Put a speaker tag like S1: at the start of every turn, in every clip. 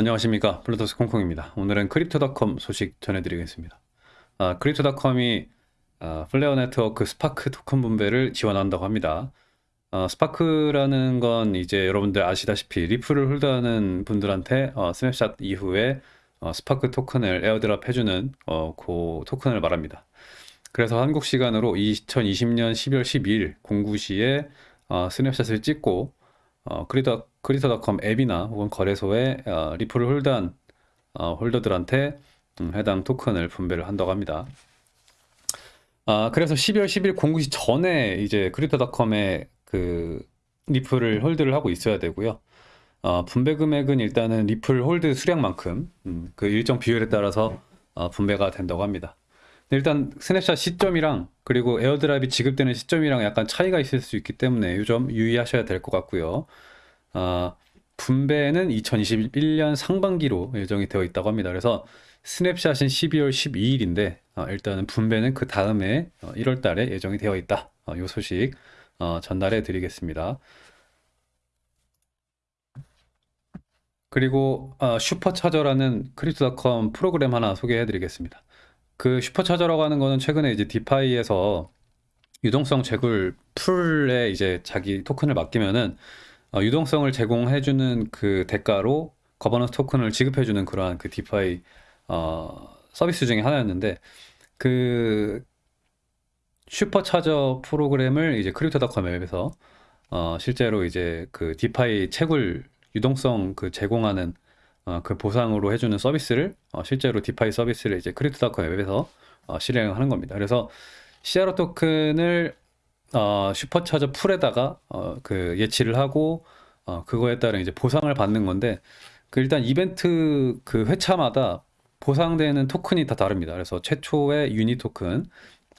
S1: 안녕하십니까. 블루토스 콩콩입니다. 오늘은 크립토닷컴 소식 전해드리겠습니다. 아, 크립토닷컴이 아, 플레어 네트워크 스파크 토큰 분배를 지원한다고 합니다. 아, 스파크라는 건 이제 여러분들 아시다시피 리플을 hold하는 분들한테 어, 스냅샷 이후에 어, 스파크 토큰을 airdrop 해주는 어, 그 토큰을 말합니다. 그래서 한국 시간으로 2020년 12월 12일 09시에 어, snapshot을 찍고 어, 크립토, 크립토닷컴 앱이나 혹은 거래소에 어, 리플을 hold한 어, holder들한테 음, 해당 토큰을 분배를 한다고 합니다. 아, 그래서 12월 10일 공구시 전에 이제 크립토닷컴에 그 리플을 hold를 하고 있어야 되고요. 어, 분배 금액은 일단은 리플 hold 수량만큼 음, 그 일정 비율에 따라서 어, 분배가 된다고 합니다. 일단 스냅샷 시점이랑 그리고 airdrop이 지급되는 시점이랑 약간 차이가 있을 수 있기 때문에 이 점 유의하셔야 될 것 같고요. 아, 분배는 2021년 상반기로 예정이 되어 있다고 합니다. 그래서 snapshot은 12월 12일인데 어, 일단은 분배는 그 다음에 어, 1월 달에 예정이 되어 있다. 어, 이 소식 어, 전달해 드리겠습니다. 그리고 어, 슈퍼차저라는 크립토닷컴 프로그램 하나 소개해 드리겠습니다. 그 슈퍼차저라고 하는 거는 최근에 이제 DeFi에서 유동성 채굴 pool에 이제 자기 토큰을 맡기면은 어, 유동성을 제공해주는 그 대가로 거버넌스 토큰을 지급해주는 그러한 그 DeFi 어, 서비스 중에 하나였는데 그 슈퍼차저 프로그램을 이제 크립토닷컴 앱에서 어, 실제로 이제 그 DeFi 채굴 유동성 그 제공하는 어, 그 보상으로 해주는 서비스를 어, 실제로 DeFi 서비스를 이제 크립토닷컴 앱에서 어, 실행하는 겁니다. 그래서 CRO 토큰을 어, 슈퍼차저 풀에다가 어, 그 예치를 하고 어, 그거에 따른 이제 보상을 받는 건데 그 일단 이벤트 그 회차마다 보상되는 토큰이 다 다릅니다. 그래서 최초의 유니 토큰,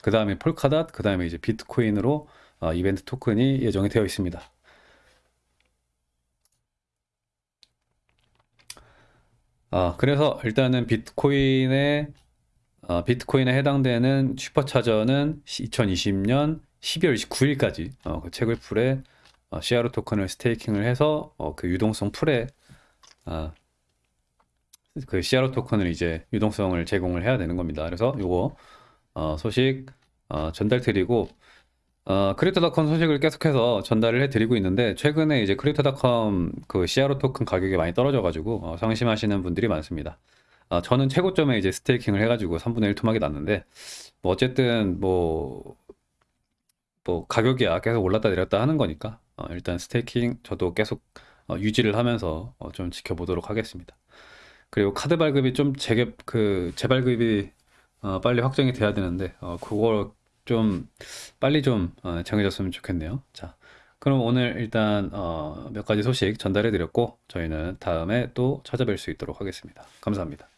S1: 그 다음에 폴카닷, 그 다음에 이제 비트코인으로 어, 이벤트 토큰이 예정이 되어 있습니다. 아, 그래서 일단은 비트코인에 어, 비트코인에 해당되는 슈퍼차저는 2020년 12월 29일까지 어, 그 채굴 pool에 어, CRO 토큰을 staking을 해서 어, 그 유동성 pool에 아, 그 CRO 토큰을 이제 유동성을 제공을 해야 되는 겁니다. 그래서 요거 어, 소식 어, 전달 드리고 어, 크립토닷컴 소식을 계속해서 전달을 해드리고 있는데 최근에 이제 크립토닷컴 그 CRO 토큰 가격이 많이 떨어져가지고 어, 상심하시는 분들이 많습니다. 어, 저는 최고점에 이제 스테이킹을 해가지고 3분의 1 토막이 났는데 뭐 어쨌든 뭐, 뭐 가격이야 계속 올랐다 내렸다 하는 거니까 어, 일단 스테이킹 저도 계속 어, 유지를 하면서 어, 좀 지켜보도록 하겠습니다. 그리고 카드 발급이 좀 재개 그 재발급이 어, 빨리 확정이 돼야 되는데 어, 그걸 좀 빨리 좀 어, 정해졌으면 좋겠네요. 자, 그럼 오늘 일단 어, 몇 가지 소식 전달해 드렸고 저희는 다음에 또 찾아뵐 수 있도록 하겠습니다. 감사합니다.